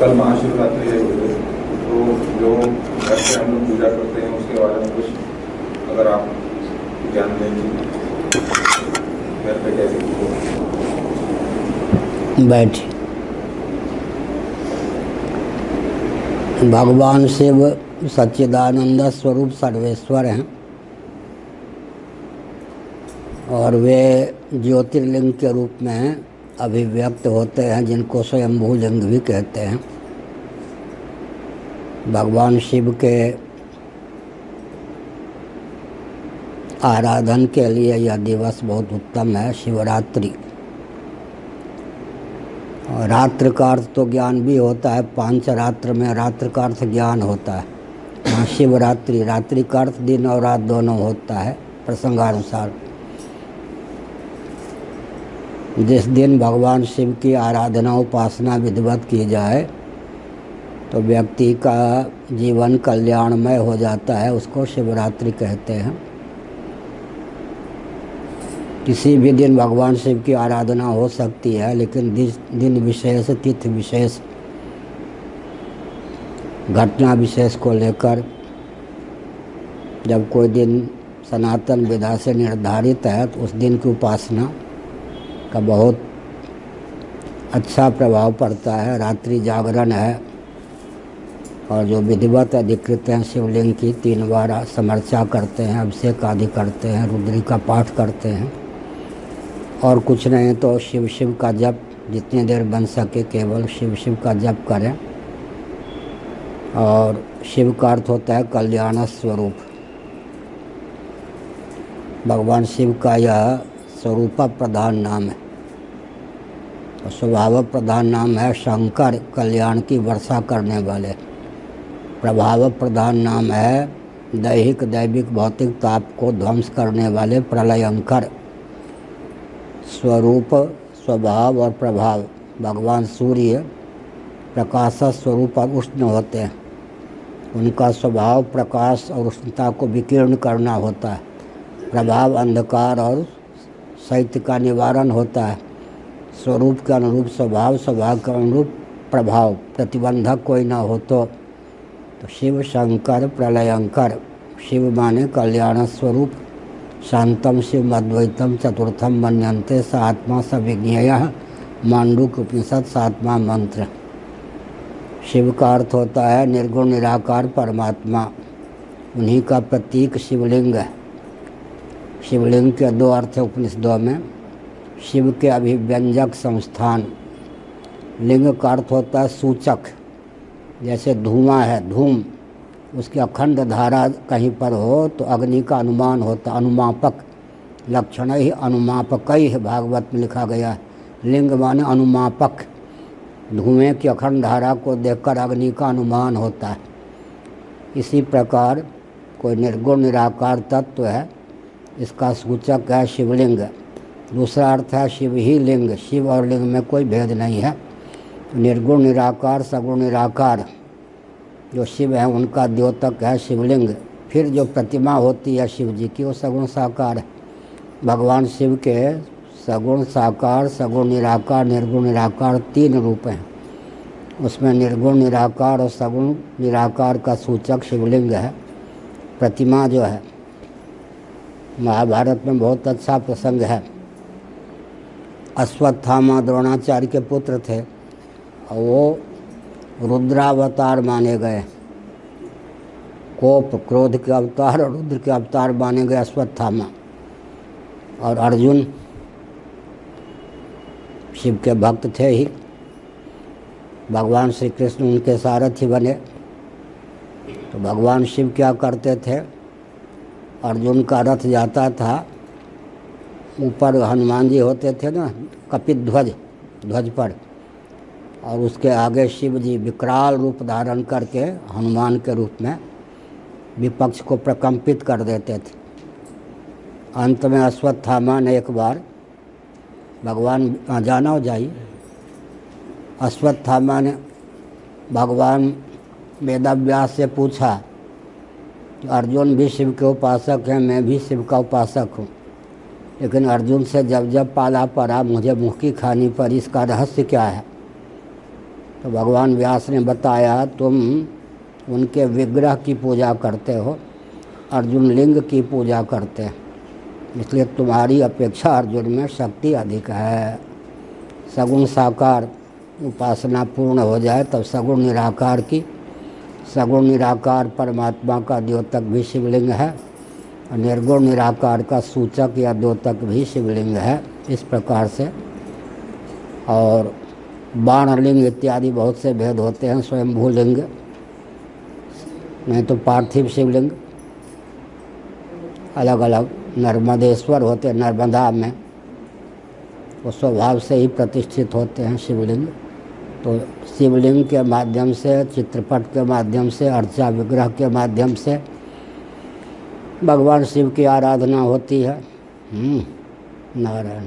कल महाशिवरात्रि है तो जो घर से हम लोग पूजा करते हैं, उसके बारे में कुछ अगर आप ज्ञान देंगे घर पे कैसे बैठ। भगवान शिव सच्चिदानंद स्वरूप सर्वेश्वर हैं। और वे ज्योतिर्लिंग के रूप में अभिव्यक्त होते हैं, जिनको स्वयंभू लिंग भी कहते हैं। भगवान शिव के आराधन के लिए यह दिवस बहुत उत्तम है, शिवरात्रि। रात्र का अर्थ तो ज्ञान भी होता है पाँच रात्र में रात्र का अर्थ ज्ञान होता है। वहाँ शिवरात्रि रात्रि का अर्थ दिन और रात दोनों होता है, प्रसंगानुसार। जिस दिन भगवान शिव की आराधना उपासना विधिवत की जाए तो व्यक्ति का जीवन कल्याणमय हो जाता है, उसको शिवरात्रि कहते हैं। किसी भी दिन भगवान शिव की आराधना हो सकती है, लेकिन दिन विशेष, तिथि विशेष, घटना विशेष को लेकर जब कोई दिन सनातन विधा से निर्धारित है तो उस दिन की उपासना का बहुत अच्छा प्रभाव पड़ता है। रात्रि जागरण है और जो विधिवत अधिकृत हैं, शिवलिंग की तीन बार समर्चा करते हैं, अभिषेक आदि करते हैं, रुद्री का पाठ करते हैं। और कुछ नहीं तो शिव शिव का जप, जितनी देर बन सके केवल शिव शिव का जप करें। और शिव का अर्थ होता है कल्याण स्वरूप। भगवान शिव का यह स्वरूप प्रधान नाम है। और स्वभाव प्रधान नाम है शंकर, कल्याण की वर्षा करने वाले। प्रभाव प्रधान नाम है। दैहिक दैविक भौतिक ताप को ध्वंस करने वाले प्रलयंकर स्वरूप स्वभाव और प्रभाव। भगवान सूर्य प्रकाश स्वरूप और उष्ण होते हैं। उनका स्वभाव प्रकाश और उष्णता को विकीर्ण करना होता है। प्रभाव अंधकार और शैत्य का निवारण होता है। स्वरूप के अनुरूप स्वभाव स्वभाव के अनुरूप प्रभाव। प्रतिबंधक कोई ना हो तो, तो शिव शंकर प्रलयंकर शिव माने कल्याण स्वरूप, शांतम शिव अद्वैतम चतुर्थम मनंते स आत्मा मांडुक उपनिषद सातवा मंत्र। शिव का अर्थ होता है निर्गुण निराकार परमात्मा। उन्हीं का प्रतीक शिवलिंग है। शिवलिंग के दो अर्थ उपनिषदों में। शिव के अभिव्यंजक संस्थान। लिंग का अर्थ होता है सूचक। जैसे धुआँ है, धूम, उसकी अखंड धारा कहीं पर हो तो अग्नि का अनुमान होता, अनुमापक, लक्षण ही अनुमापक ही है, भागवत में लिखा गया है। लिंग माने अनुमापक। धुएँ की अखंड धारा को देखकर अग्नि का अनुमान होता है। इसी प्रकार कोई निर्गुण, निराकार तत्व है, इसका सूचक है शिवलिंग। दूसरा अर्थ है शिव ही लिंग। शिव और लिंग में कोई भेद नहीं है। निर्गुण, निराकार, सगुण, निराकार। जो शिव है, उनका द्योतक है शिवलिंग। फिर जो प्रतिमा होती है शिव जी की, वो सगुण साकार। है भगवान शिव के सगुण साकार, सगुण निराकार, निर्गुण, निराकार तीन रूप हैं। उसमें निर्गुण, निराकार और सगुण, निराकार का सूचक शिवलिंग है। प्रतिमा जो है, महाभारत में बहुत अच्छा प्रसंग है। अश्वत्थामा द्रोणाचार्य के पुत्र थे। और वो रुद्रावतार माने गए। कोप, क्रोध के अवतार और रुद्र के अवतार माने गए अश्वत्थामा। और अर्जुन शिव के भक्त थे ही। भगवान श्री कृष्ण उनके सारथी बने। तो भगवान शिव क्या करते थे? अर्जुन का रथ जाता था। ऊपर हनुमान जी होते थे ना, कपित ध्वज ध्वज पर। और उसके आगे शिव जी विकराल रूप धारण करके हनुमान के रूप में विपक्ष को प्रकंपित कर देते थे। अंत में अश्वत्थामा ने एक बार, भगवान जाना हो जाइए अश्वत्थामा ने भगवान वेदाव्यास से पूछा, अर्जुन भी शिव के उपासक हैं, मैं भी शिव का उपासक हूँ। लेकिन अर्जुन से जब जब पाला पड़ा, मुझे की खानी पर इसका रहस्य क्या है? तो भगवान व्यास ने बताया, तुम उनके विग्रह की पूजा करते हो, अर्जुन लिंग की पूजा करते हैं। इसलिए तुम्हारी अपेक्षा अर्जुन में शक्ति अधिक है। सगुण साकार उपासना पूर्ण हो जाए, तब सगुण निराकार की। सगुण निराकार परमात्मा का द्योतक भी शिवलिंग है, और निर्गुण निराकार का सूचक या द्योतक भी शिवलिंग है, इस प्रकार से। और बाणलिंग इत्यादि बहुत से भेद होते हैं स्वयंभू लिंग नहीं तो पार्थिव शिवलिंग अलग अलग नर्मदेश्वर होते हैं नर्मदा में वो स्वभाव से ही प्रतिष्ठित होते हैं शिवलिंग। तो शिवलिंग के माध्यम से चित्रपट के माध्यम से अर्चा विग्रह के माध्यम से भगवान शिव की आराधना होती है। हम्म, नारायण।